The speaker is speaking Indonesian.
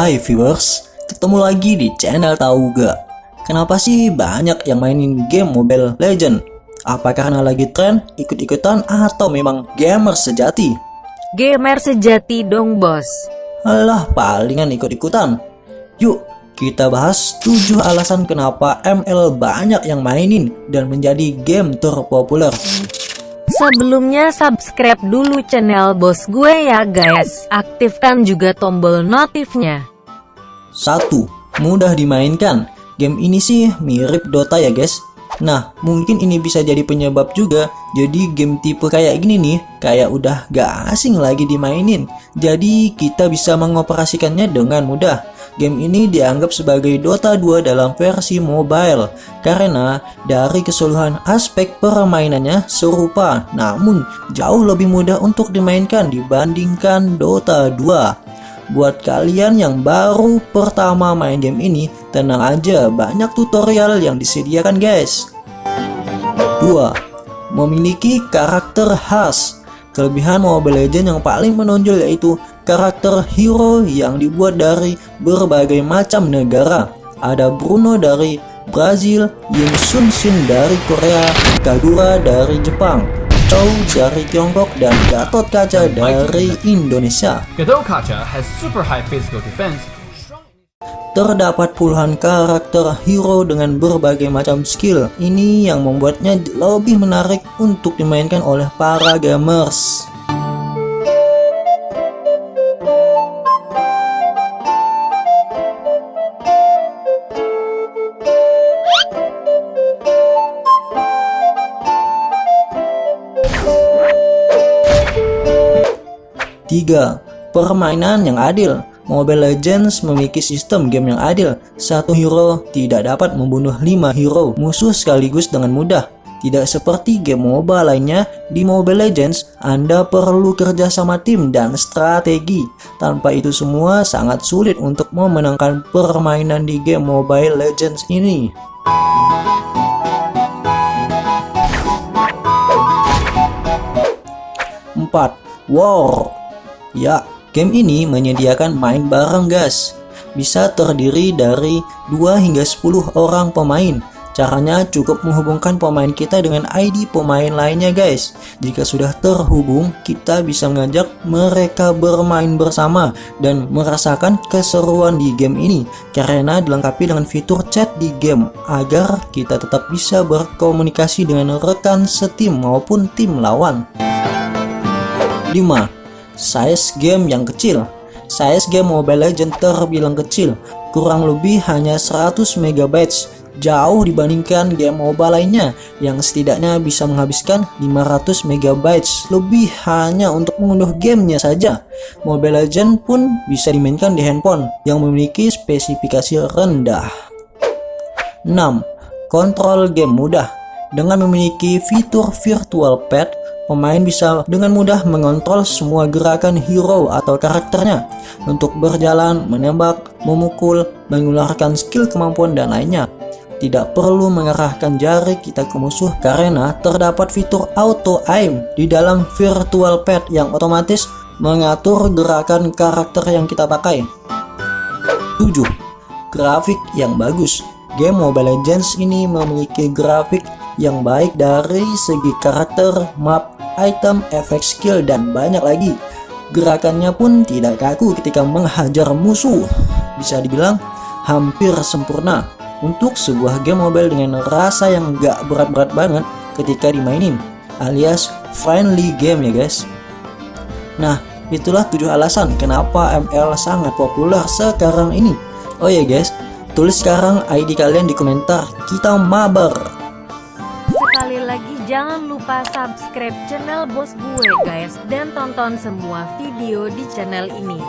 Hai viewers, ketemu lagi di channel Tahu Gak? Kenapa sih banyak yang mainin game Mobile Legend? Apa karena lagi tren, ikut-ikutan, atau memang gamer sejati? Gamer sejati dong bos Alah, palingan ikut-ikutan. Yuk, kita bahas 7 alasan kenapa ML banyak yang mainin dan menjadi game terpopuler. Sebelumnya subscribe dulu channel bos gue ya guys Aktifkan juga tombol notifnya 1. Mudah dimainkan. Game ini sih mirip Dota ya guys. Nah, mungkin ini bisa jadi penyebab juga. Jadi game tipe kayak gini nih, kayak udah gak asing lagi dimainin. Jadi kita bisa mengoperasikannya dengan mudah. Game ini dianggap sebagai Dota 2 dalam versi mobile karena dari keseluruhan aspek permainannya serupa namun jauh lebih mudah untuk dimainkan dibandingkan Dota 2. Buat kalian yang baru pertama main game ini, tenang aja banyak tutorial yang disediakan guys. 2. Memiliki karakter khas Kelebihan Mobile Legends yang paling menonjol yaitu karakter hero yang dibuat dari berbagai macam negara. Ada Bruno dari Brazil, Yin Sun Shin dari Korea, Kagura dari Jepang, Chou dari Tiongkok, dan Gatot Kaca dari Indonesia. Godot Kacha has super high physical defense, Terdapat puluhan karakter hero dengan berbagai macam skill. Ini yang membuatnya lebih menarik untuk dimainkan oleh para gamers. Tiga, Permainan yang adil Mobile Legends memiliki sistem game yang adil. Satu hero tidak dapat membunuh 5 hero musuh sekaligus dengan mudah. Tidak seperti game MOBA lainnya, di Mobile Legends Anda perlu kerja sama tim dan strategi. Tanpa itu semua sangat sulit untuk memenangkan permainan di game Mobile Legends ini. 4. War Ya, game ini menyediakan main bareng guys. Bisa terdiri dari 2 hingga 10 orang pemain. Caranya cukup menghubungkan pemain kita dengan ID pemain lainnya guys. Jika sudah terhubung, kita bisa mengajak mereka bermain bersama dan merasakan keseruan di game ini karena dilengkapi dengan fitur chat di game agar kita tetap bisa berkomunikasi dengan rekan setim maupun tim lawan. 5 size game yang kecil. Size game Mobile Legends terbilang kecil, kurang lebih hanya 100 MB, jauh dibandingkan game MOBA lainnya yang setidaknya bisa menghabiskan 500 MB lebih hanya untuk mengunduh gamenya saja. Mobile Legends pun bisa dimainkan di handphone yang memiliki spesifikasi rendah. 6. Kontrol game mudah dengan memiliki fitur virtual pad, pemain bisa dengan mudah mengontrol semua gerakan hero atau karakternya untuk berjalan, menembak, memukul, mengeluarkan skill kemampuan dan lainnya. Tidak perlu mengarahkan jari kita ke musuh karena terdapat fitur auto aim di dalam virtual pad yang otomatis mengatur gerakan karakter yang kita pakai. 7. Grafik yang bagus Game Mobile Legends ini memiliki grafik yang baik dari segi karakter, map, item, efek skill, dan banyak lagi. Gerakannya pun tidak kaku ketika menghajar musuh. Bisa dibilang hampir sempurna untuk sebuah game mobile dengan rasa yang gak berat-berat banget ketika dimainin alias friendly game ya guys. Nah, itulah tujuh alasan kenapa ML sangat populer sekarang ini. Oh ya guys, tulis sekarang ID kalian di komentar, kita mabar. Jangan lupa subscribe channel bos gue guys Dan tonton semua video di channel ini